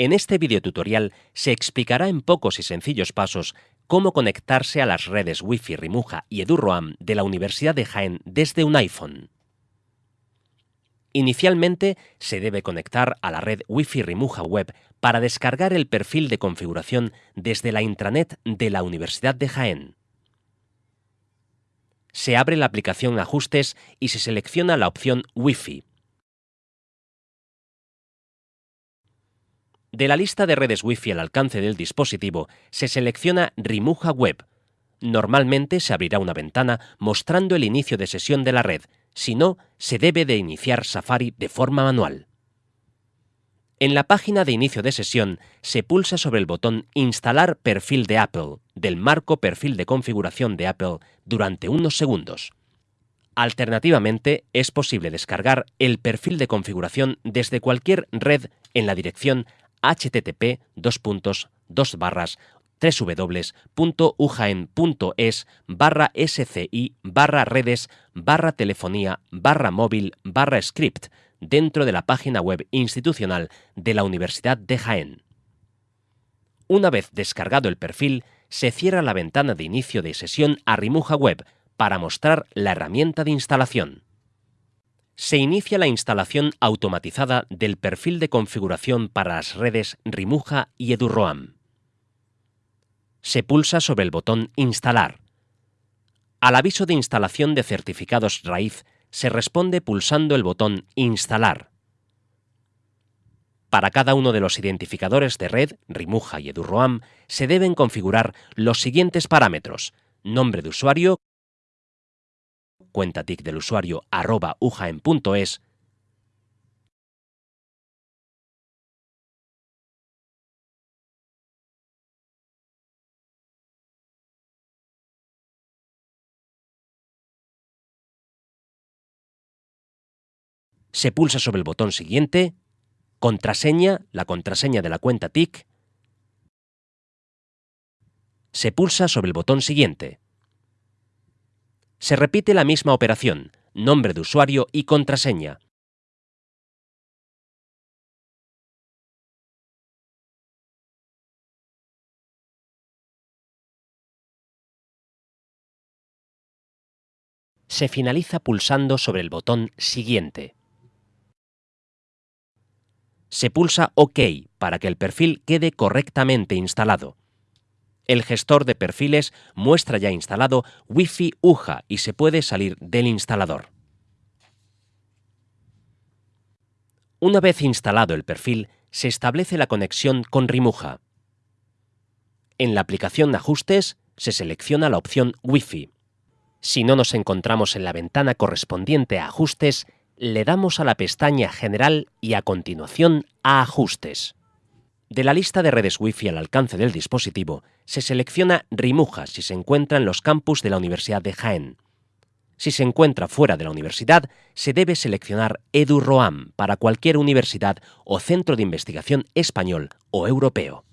En este videotutorial se explicará en pocos y sencillos pasos cómo conectarse a las redes Wi-Fi Rimuja y EduRoam de la Universidad de Jaén desde un iPhone. Inicialmente se debe conectar a la red Wi-Fi Rimuja Web para descargar el perfil de configuración desde la intranet de la Universidad de Jaén. Se abre la aplicación Ajustes y se selecciona la opción Wi-Fi. De la lista de redes Wi-Fi al alcance del dispositivo, se selecciona Rimuja Web. Normalmente se abrirá una ventana mostrando el inicio de sesión de la red, si no, se debe de iniciar Safari de forma manual. En la página de inicio de sesión se pulsa sobre el botón Instalar perfil de Apple del marco perfil de configuración de Apple durante unos segundos. Alternativamente, es posible descargar el perfil de configuración desde cualquier red en la dirección http barras www.ujaen.es barra sci barra redes barra telefonía barra móvil barra script dentro de la página web institucional de la Universidad de Jaén. Una vez descargado el perfil, se cierra la ventana de inicio de sesión a Rimuja Web para mostrar la herramienta de instalación se inicia la instalación automatizada del perfil de configuración para las redes Rimuja y EduRoam. Se pulsa sobre el botón Instalar. Al aviso de instalación de certificados raíz se responde pulsando el botón Instalar. Para cada uno de los identificadores de red, Rimuja y EduRoam, se deben configurar los siguientes parámetros: nombre de usuario, cuenta TIC del usuario arroba ujaen.es se pulsa sobre el botón siguiente, contraseña, la contraseña de la cuenta TIC, se pulsa sobre el botón siguiente. Se repite la misma operación, nombre de usuario y contraseña. Se finaliza pulsando sobre el botón Siguiente. Se pulsa OK para que el perfil quede correctamente instalado el gestor de perfiles muestra ya instalado Wi-Fi UJA y se puede salir del instalador. Una vez instalado el perfil, se establece la conexión con Rimuja. En la aplicación Ajustes se selecciona la opción Wi-Fi. Si no nos encontramos en la ventana correspondiente a Ajustes, le damos a la pestaña General y a continuación a Ajustes. De la lista de redes Wi-Fi al alcance del dispositivo, se selecciona Rimuja si se encuentra en los campus de la Universidad de Jaén. Si se encuentra fuera de la universidad, se debe seleccionar EduRoam para cualquier universidad o centro de investigación español o europeo.